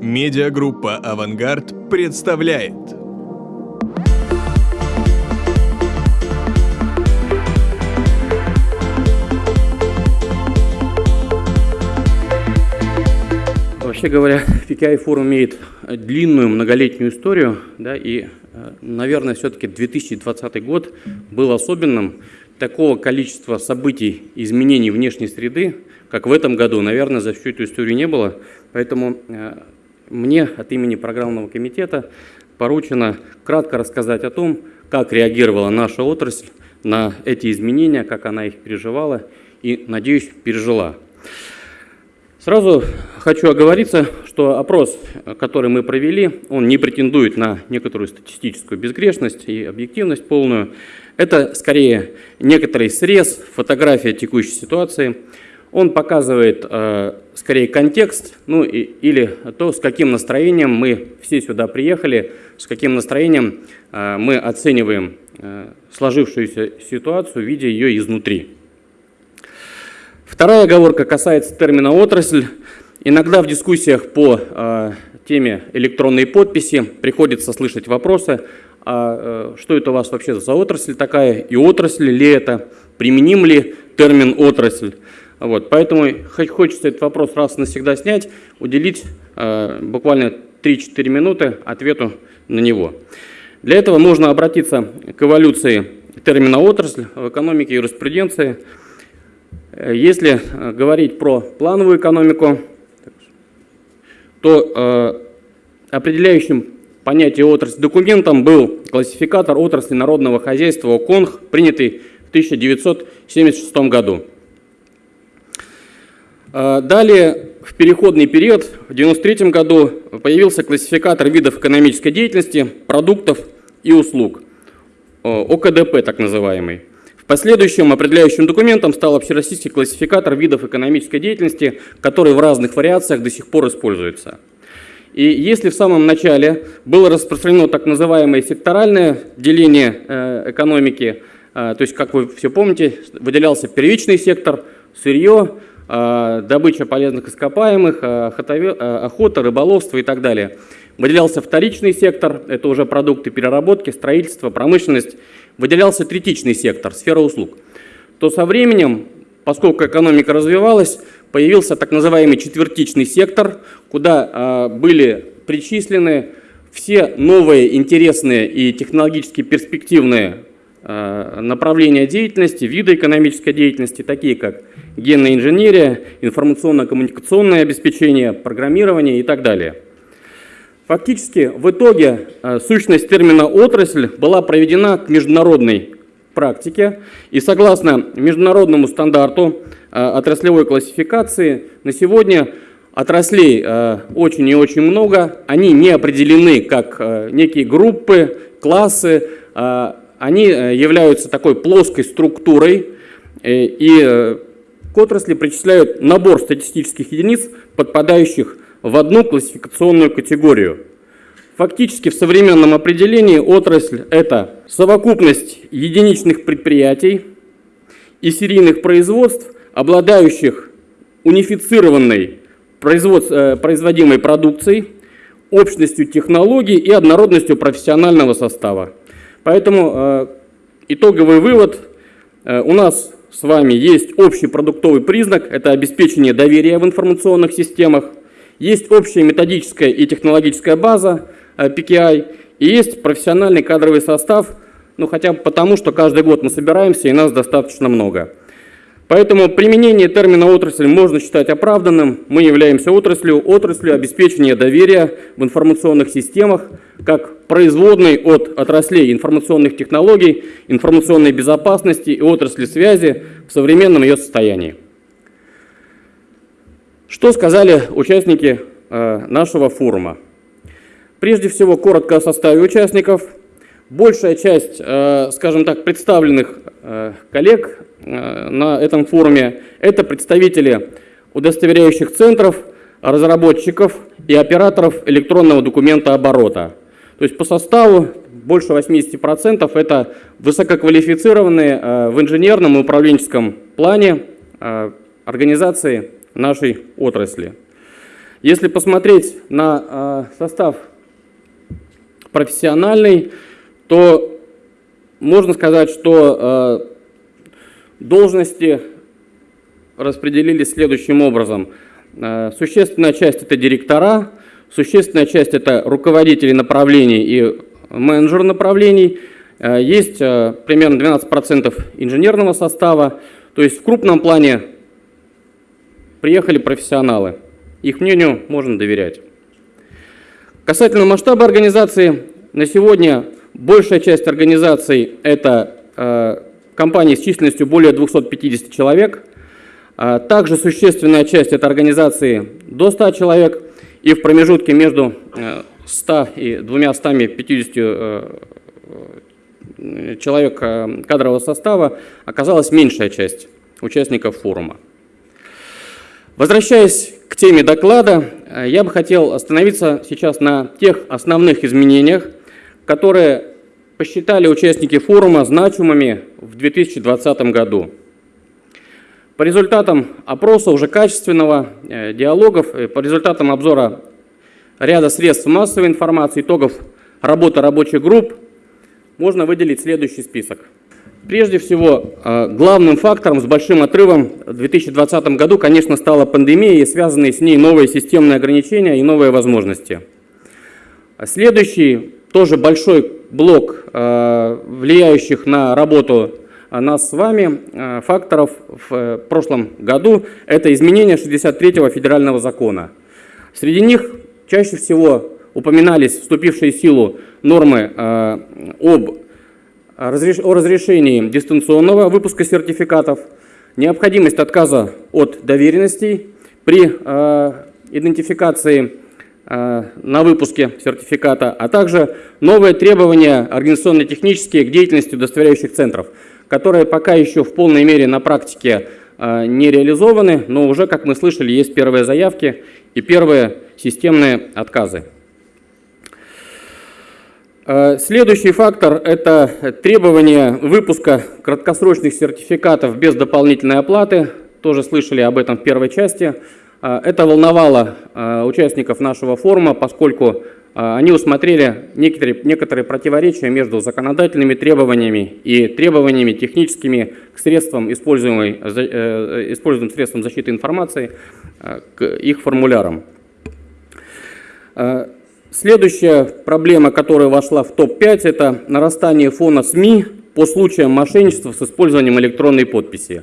Медиагруппа «Авангард» представляет. Вообще говоря, PKI форум имеет длинную многолетнюю историю, да, и, наверное, все-таки 2020 год был особенным. Такого количества событий, изменений внешней среды, как в этом году, наверное, за всю эту историю не было. Поэтому э, мне от имени программного комитета поручено кратко рассказать о том, как реагировала наша отрасль на эти изменения, как она их переживала и, надеюсь, пережила. Сразу хочу оговориться, что опрос, который мы провели, он не претендует на некоторую статистическую безгрешность и объективность полную. Это скорее некоторый срез, фотография текущей ситуации. Он показывает э, скорее контекст, ну и, или то, с каким настроением мы все сюда приехали, с каким настроением э, мы оцениваем э, сложившуюся ситуацию, видя ее изнутри. Вторая оговорка касается термина «отрасль». Иногда в дискуссиях по э, теме электронной подписи приходится слышать вопросы, а э, что это у вас вообще за отрасль такая, и отрасль ли это, применим ли термин «отрасль». Вот, поэтому хочется этот вопрос раз навсегда снять, уделить э, буквально 3-4 минуты ответу на него. Для этого нужно обратиться к эволюции термина «отрасль» в экономике и юриспруденции – Э, если э, говорить про плановую экономику, то э, определяющим понятие отрасли документом был классификатор отрасли народного хозяйства ОКОНХ, принятый в 1976 году. Далее, в переходный период, в 1993 году, появился классификатор видов экономической деятельности, продуктов и услуг, ОКДП так называемый. Последующим определяющим документом стал общероссийский классификатор видов экономической деятельности, который в разных вариациях до сих пор используется. И если в самом начале было распространено так называемое секторальное деление э, экономики, э, то есть, как вы все помните, выделялся первичный сектор, сырье, добыча полезных ископаемых, охота, рыболовство и так далее. Выделялся вторичный сектор, это уже продукты переработки, строительство, промышленность выделялся третичный сектор, сфера услуг, то со временем, поскольку экономика развивалась, появился так называемый четвертичный сектор, куда были причислены все новые интересные и технологически перспективные направления деятельности, виды экономической деятельности, такие как генная инженерия, информационно-коммуникационное обеспечение, программирование и так далее. Фактически в итоге э, сущность термина «отрасль» была проведена к международной практике, и согласно международному стандарту э, отраслевой классификации на сегодня отраслей э, очень и очень много, они не определены как некие группы, классы, они являются такой плоской структурой, и к отрасли причисляют набор статистических единиц, подпадающих в одну классификационную категорию. Фактически в современном определении отрасль – это совокупность единичных предприятий и серийных производств, обладающих унифицированной э, производимой продукцией, общностью технологий и однородностью профессионального состава. Поэтому э, итоговый вывод э, у нас с вами есть общий продуктовый признак – это обеспечение доверия в информационных системах – есть общая методическая и технологическая база PKI, э, и есть профессиональный кадровый состав, ну хотя бы потому, что каждый год мы собираемся, и нас достаточно много. Поэтому применение термина «отрасль» можно считать оправданным. Мы являемся отраслью, отраслью обеспечения доверия в информационных системах, как производной от отраслей информационных технологий, информационной безопасности и отрасли связи в современном ее состоянии. Что сказали участники э, нашего форума? Прежде всего, коротко о составе участников. Большая часть, э, скажем так, представленных э, коллег на этом форуме – это представители удостоверяющих центров, разработчиков и операторов электронного документа оборота. То есть по составу больше 80% это высококвалифицированные в инженерном и управленческом плане организации нашей отрасли. Если посмотреть на э, состав профессиональный, то можно сказать, что э, должности распределились следующим образом. Э, существенная часть – это директора, существенная часть – это руководители направлений и менеджеры направлений. Э, есть э, примерно 12% инженерного состава. То есть в крупном плане приехали профессионалы. Их мнению можно доверять. Касательно масштаба организации, на сегодня большая часть организаций – это компании с численностью более 250 человек. А также существенная часть – это организации до 100 человек. И в промежутке между 100 и 250 э, человек э, кадрового состава оказалась меньшая часть участников форума. Возвращаясь к теме доклада, э, я бы хотел остановиться сейчас на тех основных изменениях, которые посчитали участники форума значимыми в 2020 году. По результатам опроса уже качественного, э, диалогов, по результатам обзора ряда средств массовой информации, итогов работы рабочих групп, можно выделить следующий список. Прежде всего, э, главным фактором с большим отрывом в 2020 году, конечно, стала пандемия и связанные с ней новые системные ограничения и новые возможности. Следующий, тоже большой блок, э, влияющих на работу нас с вами, э, факторов в прошлом году, это изменение 63-го федерального закона. Среди них чаще всего упоминались вступившие в силу нормы об о разрешении дистанционного выпуска сертификатов, необходимость отказа от доверенностей при э, идентификации э, на выпуске сертификата, а также новые требования организационно-технические к деятельности удостоверяющих центров, которые пока еще в полной мере на практике э, не реализованы, но уже, как мы слышали, есть первые заявки и первые системные отказы. Э, следующий фактор – это требование выпуска краткосрочных сертификатов без дополнительной оплаты. Тоже слышали об этом в первой части. Э, это волновало э, участников нашего форума, поскольку они усмотрели некоторые, некоторые противоречия между законодательными требованиями и требованиями техническими к средствам, используемым, используемым средствам защиты информации, к их формулярам. Следующая проблема, которая вошла в топ-5, это нарастание фона СМИ по случаям мошенничества с использованием электронной подписи.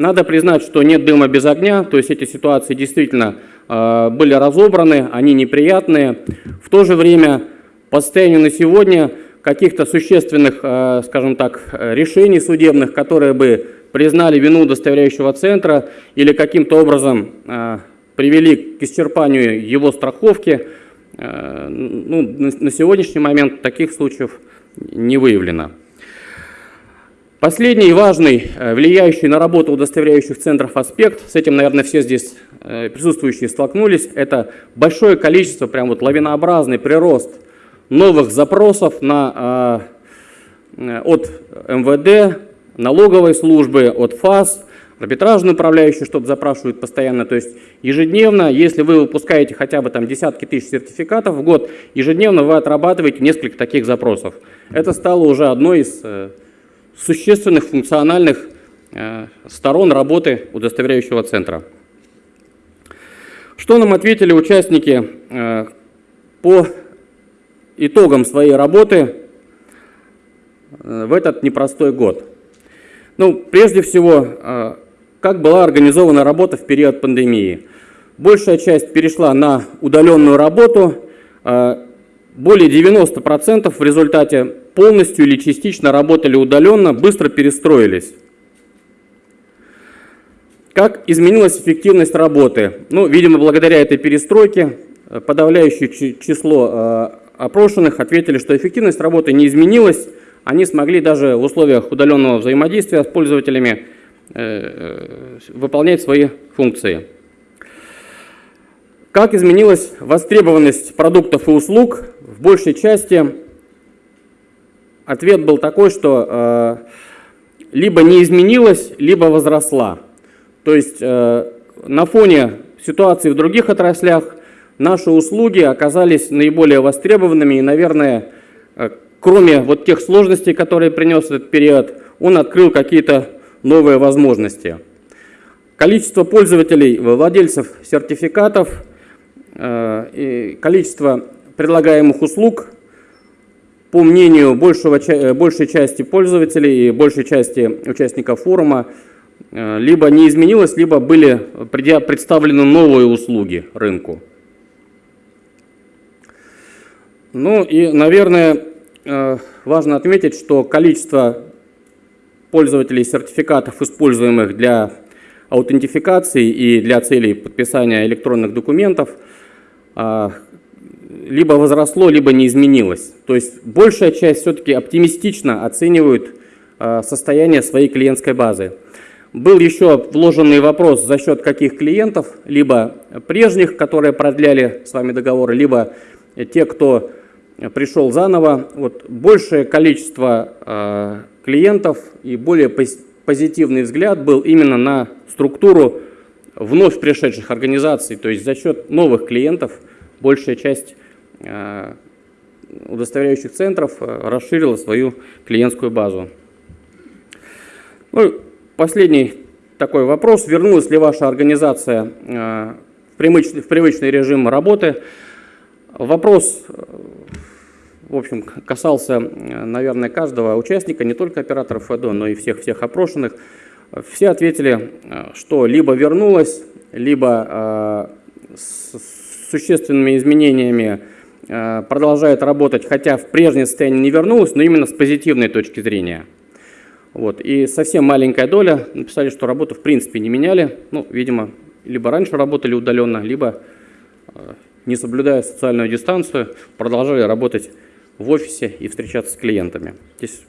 Надо признать, что нет дыма без огня, то есть эти ситуации действительно э, были разобраны, они неприятные. В то же время по состоянию на сегодня каких-то существенных, э, скажем так, решений судебных, которые бы признали вину удостоверяющего центра или каким-то образом э, привели к исчерпанию его страховки, ну, на сегодняшний момент таких случаев не выявлено. Последний важный, э, влияющий на работу удостоверяющих центров аспект, с этим, наверное, все здесь э, присутствующие столкнулись, это большое количество, прям вот лавинообразный прирост новых запросов на, от МВД, налоговой службы, от ФАС, арбитражный управляющий что-то запрашивает постоянно. То есть ежедневно, если вы выпускаете хотя бы там десятки тысяч сертификатов в год, ежедневно вы отрабатываете несколько таких запросов. Это стало уже одной из э, существенных функциональных э, сторон работы удостоверяющего центра. Что нам ответили участники э, по итогам своей работы в этот непростой год? Ну, прежде всего, как была организована работа в период пандемии? Большая часть перешла на удаленную работу, более 90% в результате полностью или частично работали удаленно, быстро перестроились. Как изменилась эффективность работы? Ну, видимо, благодаря этой перестройке э, подавляющее число э, опрошенных ответили, что эффективность работы не изменилась. Они смогли даже в условиях удаленного взаимодействия с пользователями Э, выполнять свои функции. Как изменилась востребованность продуктов и услуг? В большей части ответ был такой, что э, либо не изменилась, либо возросла. То есть э, на фоне ситуации в других отраслях наши услуги оказались наиболее востребованными и, наверное, э, кроме вот тех сложностей, которые принес этот период, он открыл какие-то новые возможности. Количество пользователей, владельцев сертификатов, э, и количество предлагаемых услуг, по мнению большего, э, большей части пользователей и большей части участников форума, э, либо не изменилось, либо были представлены новые услуги рынку. Ну и, наверное, важно отметить, что количество пользователей сертификатов, используемых для аутентификации и для целей подписания электронных документов, а, либо возросло, либо не изменилось. То есть большая часть все-таки оптимистично оценивают а, состояние своей клиентской базы. Был еще вложенный вопрос, за счет каких клиентов, либо прежних, которые продляли с вами договоры, либо те, кто пришел заново. Вот большее количество а, клиентов и более позитивный взгляд был именно на структуру вновь пришедших организаций, то есть за счет новых клиентов большая часть э, удостоверяющих центров э, расширила свою клиентскую базу. Ну, последний такой вопрос. Вернулась ли ваша организация э, в привычный, в привычный режим работы? Вопрос в общем, касался, наверное, каждого участника, не только операторов ФЭДО, но и всех-всех опрошенных. Все ответили, что либо вернулось, либо э, с существенными изменениями э, продолжает работать, хотя в прежнее состояние не вернулось, но именно с позитивной точки зрения. Вот. И совсем маленькая доля написали, что работу в принципе не меняли. Ну, видимо, либо раньше работали удаленно, либо, э, не соблюдая социальную дистанцию, продолжали работать в офисе и встречаться с клиентами. Здесь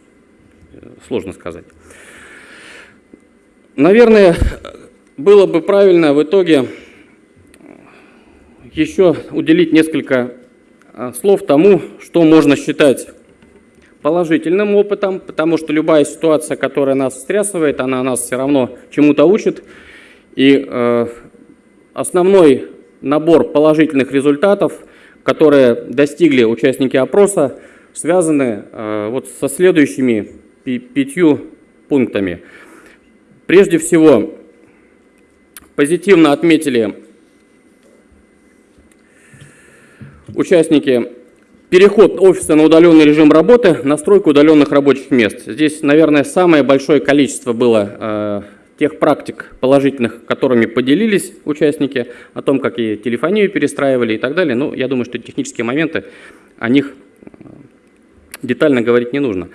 э, сложно сказать. Наверное, было бы правильно в итоге еще уделить несколько э, слов тому, что можно считать положительным опытом, потому что любая ситуация, которая нас встрясывает, она нас все равно чему-то учит. И э, основной набор положительных результатов – которые достигли участники опроса, связаны э, вот со следующими пятью пунктами. Прежде всего, позитивно отметили участники переход офиса на удаленный режим работы, настройку удаленных рабочих мест. Здесь, наверное, самое большое количество было э, тех практик положительных, которыми поделились участники, о том, как и телефонию перестраивали и так далее. Ну, я думаю, что технические моменты, о них э, детально говорить не нужно.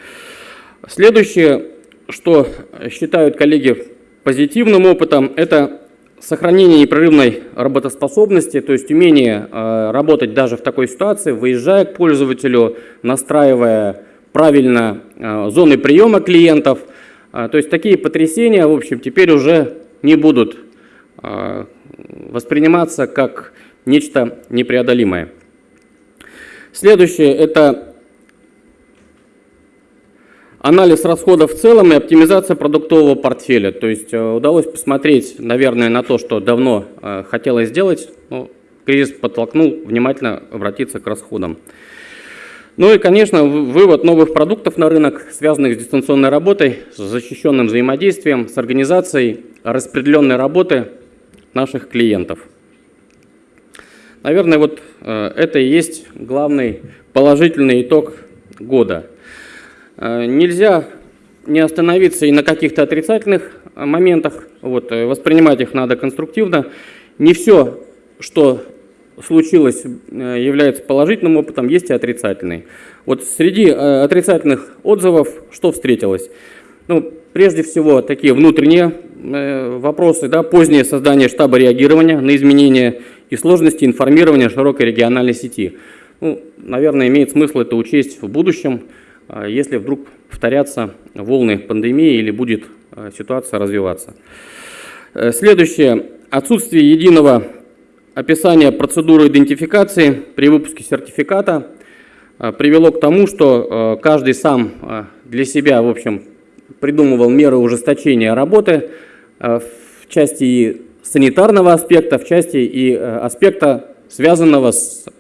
Следующее, что считают коллеги позитивным опытом, это сохранение непрерывной работоспособности, то есть умение э, работать даже в такой ситуации, выезжая к пользователю, настраивая правильно э, зоны приема клиентов – а, то есть такие потрясения, в общем, теперь уже не будут восприниматься как нечто непреодолимое. Следующее – это анализ расходов в целом и оптимизация продуктового портфеля. То есть э, удалось посмотреть, наверное, на то, что давно э, хотелось сделать, но кризис подтолкнул внимательно обратиться к расходам. Ну и, конечно, вывод новых продуктов на рынок, связанных с дистанционной работой, с защищенным взаимодействием, с организацией распределенной работы наших клиентов. Наверное, вот э, это и есть главный положительный итог года. Э, нельзя не остановиться и на каких-то отрицательных моментах, вот, э, воспринимать их надо конструктивно. Не все, что случилось, э, является положительным опытом, есть и отрицательный. Вот среди э, отрицательных отзывов что встретилось? Ну, прежде всего, такие внутренние э, вопросы, да, позднее создание штаба реагирования на изменения и сложности информирования широкой региональной сети. Ну, наверное, имеет смысл это учесть в будущем, если вдруг повторятся волны пандемии или будет ситуация развиваться. Следующее. Отсутствие единого описание процедуры идентификации при выпуске сертификата э, привело к тому, что э, каждый сам э, для себя, в общем, придумывал меры ужесточения работы в части и санитарного аспекта, в части и аспекта, связанного с э,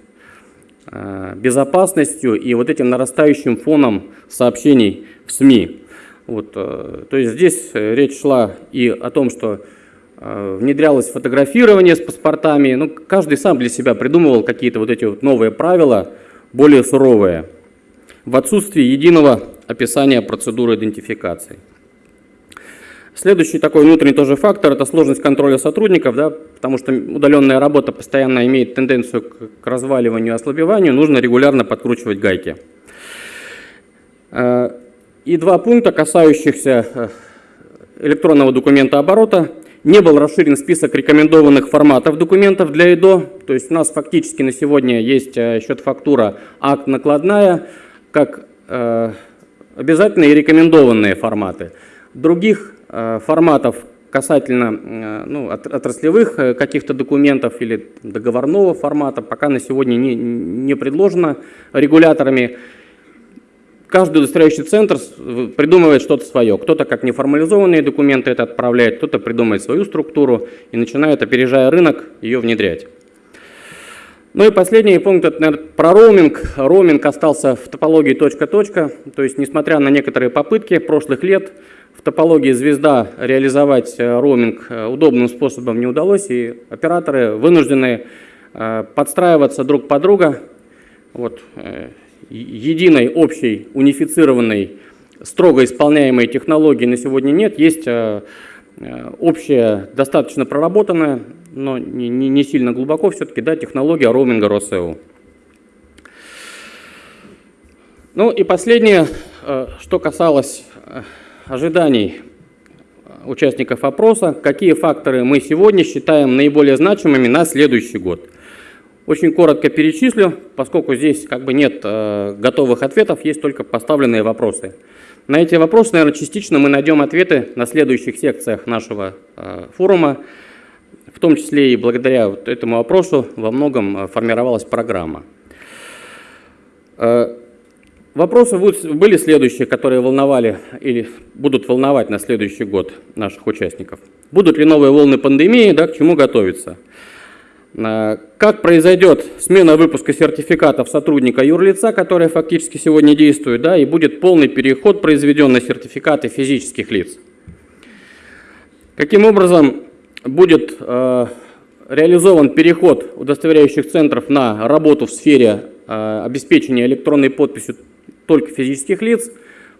безопасностью и вот этим нарастающим фоном сообщений в СМИ. Вот, э, то есть здесь речь шла и о том, что внедрялось фотографирование с паспортами. Ну, каждый сам для себя придумывал какие-то вот эти вот новые правила, более суровые, в отсутствии единого описания процедуры идентификации. Следующий такой внутренний тоже фактор – это сложность контроля сотрудников, да, потому что удаленная работа постоянно имеет тенденцию к, разваливанию и ослабеванию, нужно регулярно подкручивать гайки. Э, и два пункта, касающихся э, электронного документа оборота. Не был расширен список рекомендованных форматов документов для ИДО, то есть у нас фактически на сегодня есть э, счет-фактура, акт накладная, как обязательные и рекомендованные форматы. Других форматов касательно э, ну, отраслевых э, каких-то документов или договорного формата пока на сегодня не, не предложено регуляторами. Каждый удостоверяющий центр придумывает что-то свое. Кто-то как неформализованные документы это отправляет, кто-то придумает свою структуру и начинает, опережая рынок, ее внедрять. Ну и последний пункт, это, наверное, про роуминг. Роуминг остался в топологии точка-точка, то есть несмотря на некоторые попытки прошлых лет, топологии звезда реализовать э, роуминг э, удобным способом не удалось, и операторы вынуждены э, подстраиваться друг под друга. Вот, единой, общей, унифицированной, строго исполняемой технологии на сегодня нет. Есть общая, достаточно проработанная, но не, не, сильно глубоко все-таки, да, технология роуминга ROSEO. Ну и последнее, что касалось ожиданий участников опроса, какие факторы мы сегодня считаем наиболее значимыми на следующий год. Очень коротко перечислю, поскольку здесь как бы нет э, готовых ответов, есть только поставленные вопросы. На эти вопросы, наверное, частично мы найдем ответы на следующих секциях нашего э, форума, в том числе и благодаря вот этому вопросу во многом э, формировалась программа. Вопросы были следующие, которые волновали или будут волновать на следующий год наших участников. Будут ли новые волны пандемии, да, к чему готовиться? А, как произойдет смена выпуска сертификатов сотрудника юрлица, которая фактически сегодня действует, да, и будет полный переход произведен на сертификаты физических лиц? Каким образом будет э, реализован переход удостоверяющих центров на работу в сфере э, обеспечения электронной подписью только физических лиц,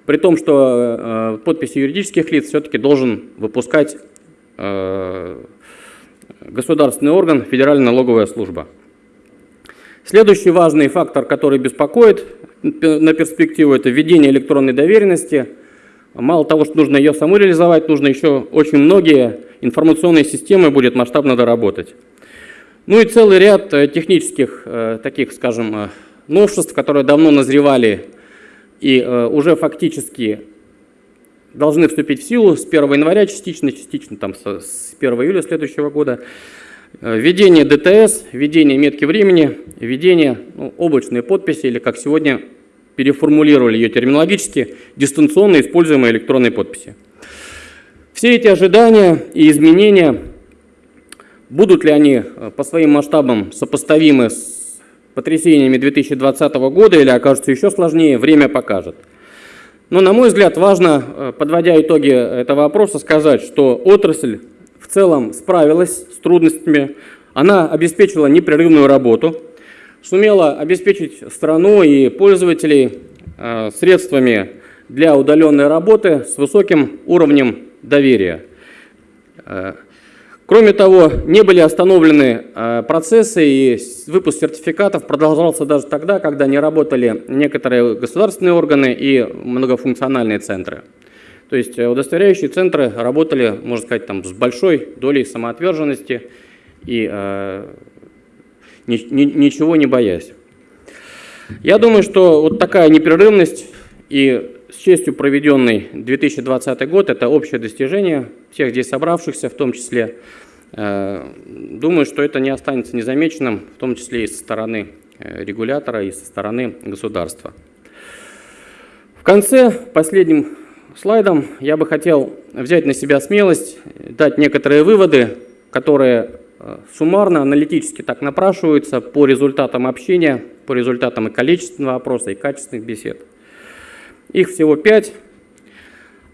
при том, что э, подписи юридических лиц все-таки должен выпускать э, государственный орган, Федеральная налоговая служба. Следующий важный фактор, который беспокоит на перспективу, это введение электронной доверенности. Мало того, что нужно ее саму реализовать, нужно еще очень многие информационные системы будет масштабно доработать. Ну и целый ряд э, технических э, таких, скажем, э, новшеств, которые давно назревали и э, уже фактически должны вступить в силу с 1 января частично, частично там с 1 июля следующего года. Э, введение ДТС, введение метки времени, введение ну, облачной подписи, или как сегодня переформулировали ее терминологически, дистанционно используемой электронной подписи. Все эти ожидания и изменения, будут ли они э, по своим масштабам сопоставимы с потрясениями 2020 года или окажутся еще сложнее, время покажет. Но, на мой взгляд, важно, э, подводя итоги этого вопроса, сказать, что отрасль в целом справилась с трудностями, она обеспечила непрерывную работу, сумела обеспечить страну и пользователей э, средствами для удаленной работы с высоким уровнем доверия. Кроме того, не были остановлены э, процессы, и выпуск сертификатов продолжался даже тогда, когда не работали некоторые государственные органы и многофункциональные центры. То есть э, удостоверяющие центры работали, можно сказать, там, с большой долей самоотверженности и э, ни, ни, ничего не боясь. Я думаю, что вот такая непрерывность и с честью проведенный 2020 год – это общее достижение всех здесь собравшихся, в том числе. Э, думаю, что это не останется незамеченным, в том числе и со стороны э, регулятора, и со стороны государства. В конце, последним слайдом, я бы хотел взять на себя смелость, дать некоторые выводы, которые э, суммарно, аналитически так напрашиваются по результатам общения, по результатам и количественного опроса, и качественных бесед. Их всего пять.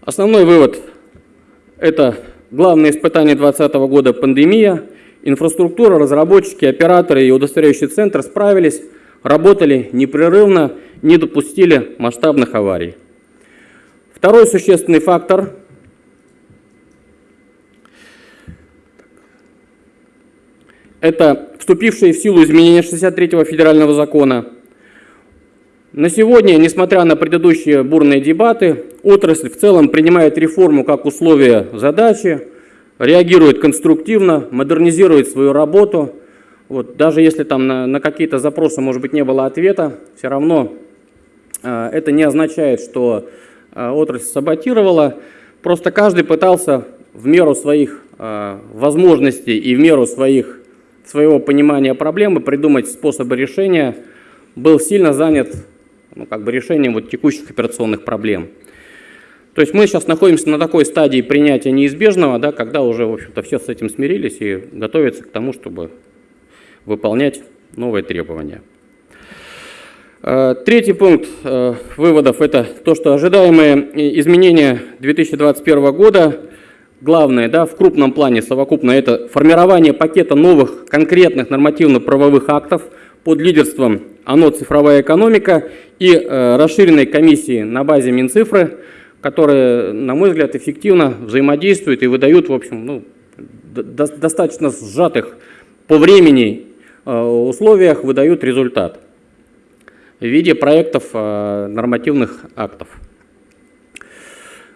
Основной вывод – это главное испытание 2020 года – пандемия. Инфраструктура, разработчики, операторы и удостоверяющий центр справились, работали непрерывно, не допустили масштабных аварий. Второй существенный фактор – это вступившие в силу изменения 63-го федерального закона. На сегодня, несмотря на предыдущие бурные дебаты, отрасль в целом принимает реформу как условие задачи, реагирует конструктивно, модернизирует свою работу. Вот, даже если там на, на какие-то запросы, может быть, не было ответа, все равно э, это не означает, что Э, отрасль саботировала. Просто каждый пытался в меру своих э, возможностей и в меру своих, своего понимания проблемы придумать способы решения. Был сильно занят ну, как бы решением вот текущих операционных проблем. То есть мы сейчас находимся на такой стадии принятия неизбежного, да, когда уже, в общем-то, все с этим смирились и готовятся к тому, чтобы выполнять новые требования. Э, третий пункт э, выводов – это то, что ожидаемые изменения 2021 года, главное да, в крупном плане совокупно, это формирование пакета новых конкретных нормативно-правовых актов под лидерством ОНО «Цифровая экономика» и э, расширенной комиссии на базе Минцифры, которые, на мой взгляд, эффективно взаимодействуют и выдают, в общем, ну, до достаточно сжатых по времени условиях выдают результат в виде проектов э, нормативных актов.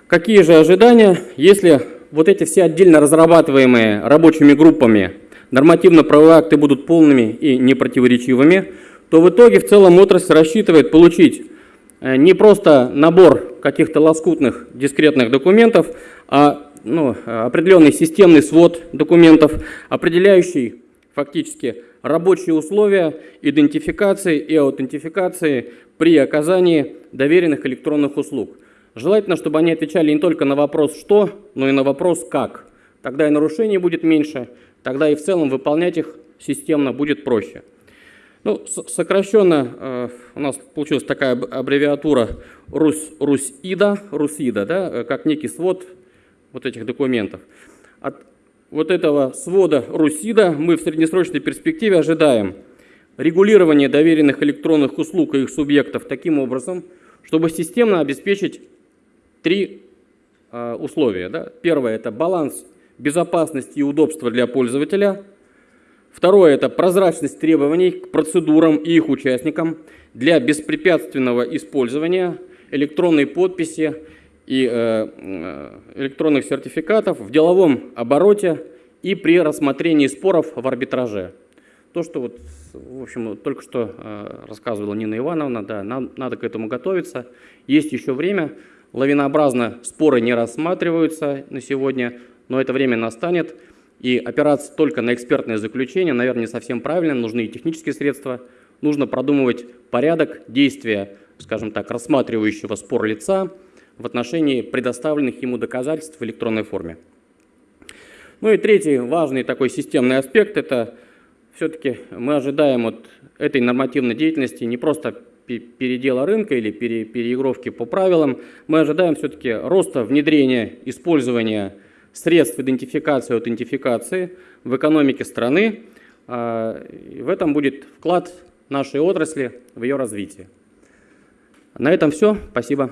Какие же ожидания, если вот эти все отдельно разрабатываемые рабочими группами нормативно-правовые акты будут полными и непротиворечивыми, то в итоге в целом отрасль рассчитывает получить э, не просто набор каких-то лоскутных дискретных документов, а ну, определенный системный свод документов, определяющий фактически рабочие условия идентификации и аутентификации при оказании доверенных электронных услуг. Желательно, чтобы они отвечали не только на вопрос «что», но и на вопрос «как». Тогда и нарушений будет меньше, тогда и в целом выполнять их системно будет проще. Ну, сокращенно э, у нас получилась такая аббревиатура РУС, РУСИДа, РУСИДа, да, э, как некий свод вот этих документов. От вот этого свода РУСИДа мы в среднесрочной перспективе ожидаем регулирование доверенных электронных услуг и их субъектов таким образом, чтобы системно обеспечить три э, условия. Да? Первое – это баланс безопасности и удобства для пользователя. Второе – это прозрачность требований к процедурам и их участникам для беспрепятственного использования электронной подписи и э, э, электронных сертификатов в деловом обороте и при рассмотрении споров в арбитраже. То, что вот, в общем, только что э, рассказывала Нина Ивановна, да, нам надо к этому готовиться. Есть еще время, лавинообразно споры не рассматриваются на сегодня, но это время настанет. И опираться только на экспертное заключение, наверное, не совсем правильно, нужны и технические средства. Нужно продумывать порядок действия, скажем так, рассматривающего спор лица, в отношении предоставленных ему доказательств в электронной форме. Ну и третий важный такой системный аспект – это все-таки мы ожидаем от этой нормативной деятельности не просто передела рынка или переигровки по правилам, мы ожидаем все-таки роста внедрения использования средств идентификации и аутентификации в экономике страны. А, в этом будет вклад нашей отрасли в ее развитие. На этом все. Спасибо.